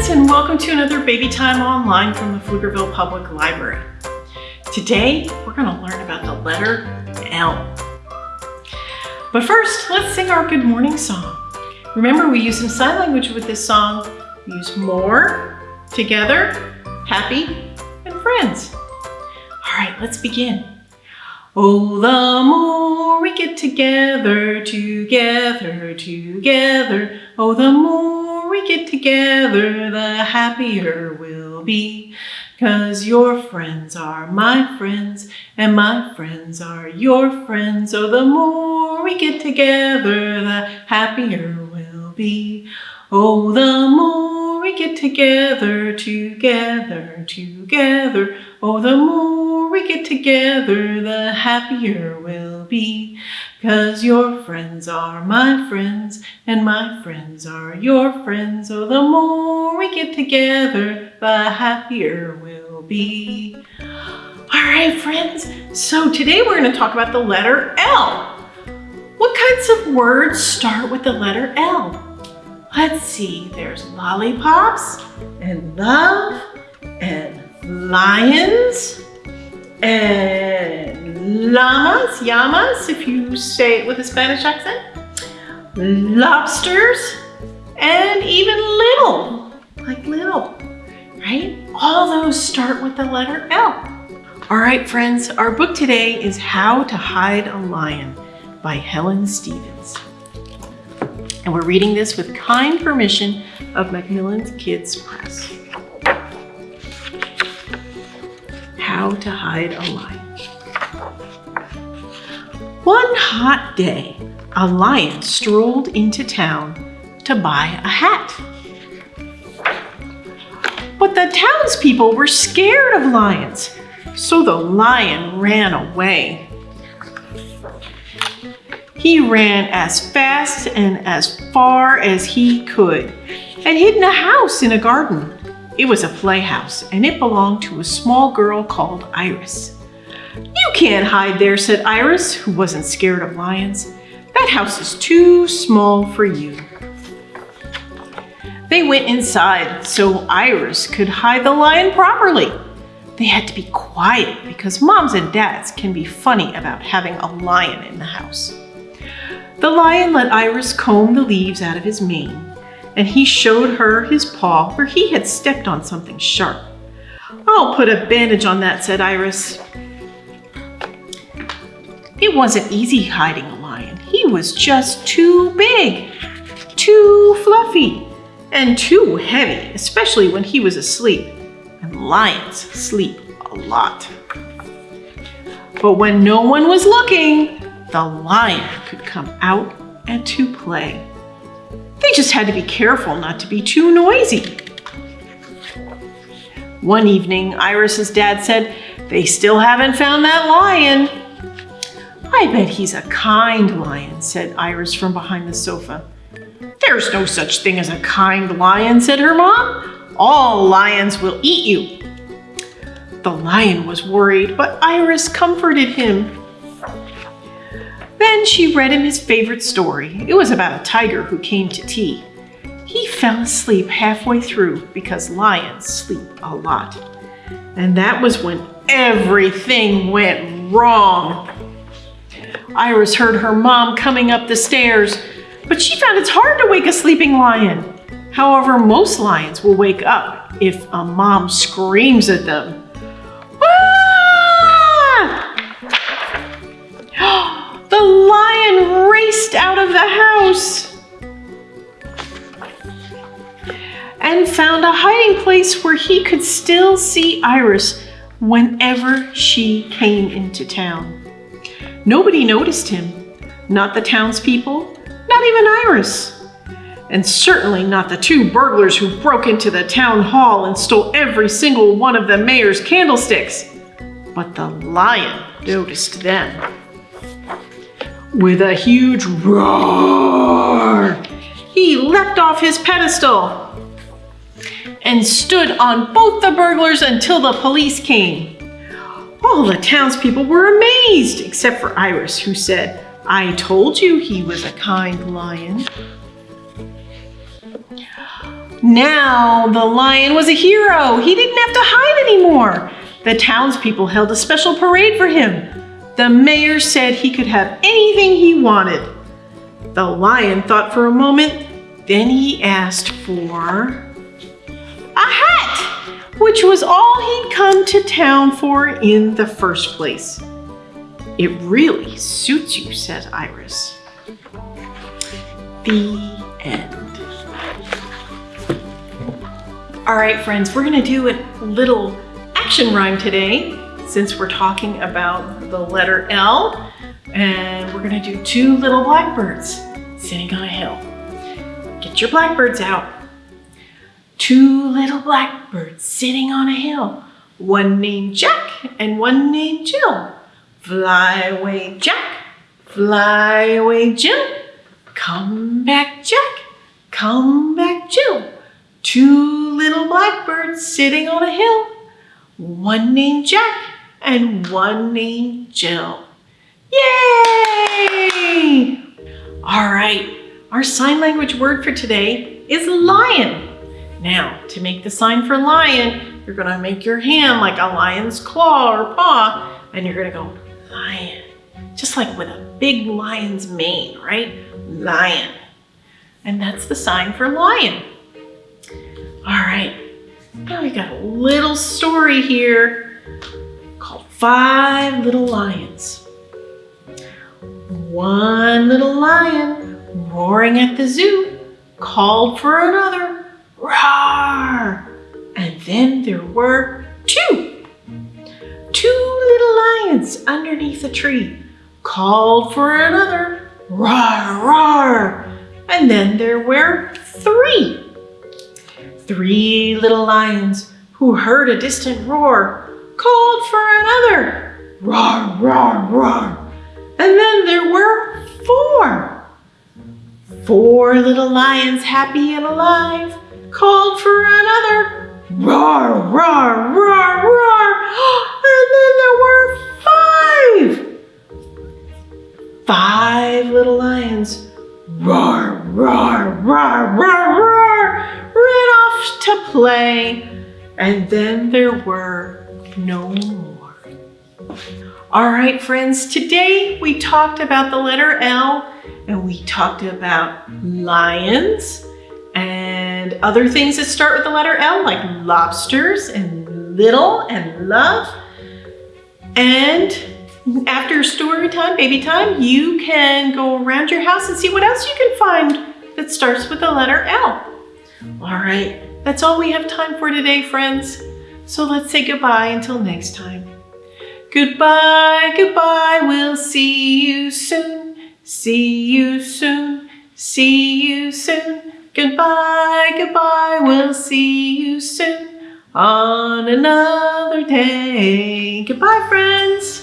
friends, and welcome to another Baby Time Online from the Pflugerville Public Library. Today, we're going to learn about the letter L. But first, let's sing our good morning song. Remember, we use some sign language with this song. We use more, together, happy, and friends. All right, let's begin. Oh, the more we get together, together, together. Oh, the more we get together, the happier we'll be. Cause your friends are my friends, and my friends are your friends. So the more we get together, the happier we'll be. Oh, the more we get together, together, together. Oh, the more we get together, the happier we'll be. Cause your friends are my friends, and my friends are your friends. Oh, the more we get together, the happier we'll be. All right, friends. So today we're going to talk about the letter L. What kinds of words start with the letter L? Let's see, there's lollipops and love and lions and llamas, llamas, if you say it with a Spanish accent, lobsters, and even little, like little, right? All those start with the letter L. All right, friends, our book today is How to Hide a Lion by Helen Stephens. And we're reading this with kind permission of Macmillan Kids Press. How to Hide a Lion. One hot day, a lion strolled into town to buy a hat. But the townspeople were scared of lions, so the lion ran away. He ran as fast and as far as he could and hid in a house in a garden. It was a playhouse and it belonged to a small girl called Iris. You can't hide there, said Iris, who wasn't scared of lions. That house is too small for you. They went inside so Iris could hide the lion properly. They had to be quiet because moms and dads can be funny about having a lion in the house. The lion let Iris comb the leaves out of his mane, and he showed her his paw where he had stepped on something sharp. I'll put a bandage on that, said Iris. It wasn't easy hiding a lion. He was just too big, too fluffy, and too heavy, especially when he was asleep. And lions sleep a lot. But when no one was looking, the lion could come out and to play. They just had to be careful not to be too noisy. One evening, Iris's dad said, they still haven't found that lion. I bet he's a kind lion, said Iris from behind the sofa. There's no such thing as a kind lion, said her mom. All lions will eat you. The lion was worried, but Iris comforted him. Then she read him his favorite story. It was about a tiger who came to tea. He fell asleep halfway through because lions sleep a lot. And that was when everything went wrong. Iris heard her mom coming up the stairs, but she found it's hard to wake a sleeping lion. However, most lions will wake up if a mom screams at them. The house and found a hiding place where he could still see Iris whenever she came into town. Nobody noticed him, not the townspeople, not even Iris, and certainly not the two burglars who broke into the town hall and stole every single one of the mayor's candlesticks. But the lion noticed them. With a huge roar, he leapt off his pedestal and stood on both the burglars until the police came. All the townspeople were amazed, except for Iris, who said, I told you he was a kind lion. Now the lion was a hero. He didn't have to hide anymore. The townspeople held a special parade for him. The mayor said he could have anything he wanted. The lion thought for a moment, then he asked for a hat, which was all he'd come to town for in the first place. It really suits you, said Iris. The end. All right, friends, we're gonna do a little action rhyme today since we're talking about the letter L. And we're gonna do two little blackbirds sitting on a hill. Get your blackbirds out. Two little blackbirds sitting on a hill. One named Jack and one named Jill. Fly away, Jack. Fly away, Jill. Come back, Jack. Come back, Jill. Two little blackbirds sitting on a hill. One named Jack and one named Jill. Yay! All right, our sign language word for today is lion. Now, to make the sign for lion, you're gonna make your hand like a lion's claw or paw, and you're gonna go lion. Just like with a big lion's mane, right? Lion. And that's the sign for lion. All right, now we got a little story here Five Little Lions. One little lion roaring at the zoo called for another. Roar! And then there were two. Two little lions underneath a tree called for another. Roar, roar! And then there were three. Three little lions who heard a distant roar called for another. Roar, roar, roar. And then there were four. Four little lions happy and alive called for another. Roar, roar, roar, roar. And then there were five. Five little lions. Roar, roar, roar, roar, roar. Ran off to play. And then there were no more. All right, friends, today we talked about the letter L and we talked about lions and other things that start with the letter L like lobsters and little and love. And after story time, baby time, you can go around your house and see what else you can find that starts with the letter L. All right, that's all we have time for today, friends. So let's say goodbye until next time. Goodbye, goodbye, we'll see you soon. See you soon, see you soon. Goodbye, goodbye, we'll see you soon on another day. Goodbye, friends.